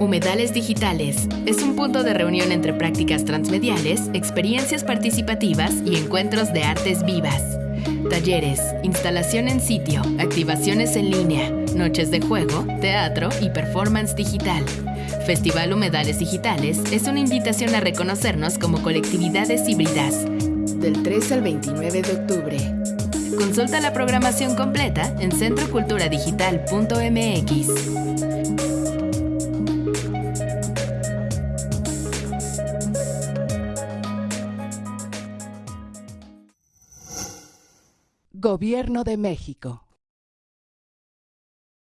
Humedales Digitales es un punto de reunión entre prácticas transmediales, experiencias participativas y encuentros de artes vivas. Talleres, instalación en sitio, activaciones en línea, noches de juego, teatro y performance digital. Festival Humedales Digitales es una invitación a reconocernos como colectividades híbridas. Del 3 al 29 de octubre. Consulta la programación completa en centroculturadigital.mx. Gobierno de México.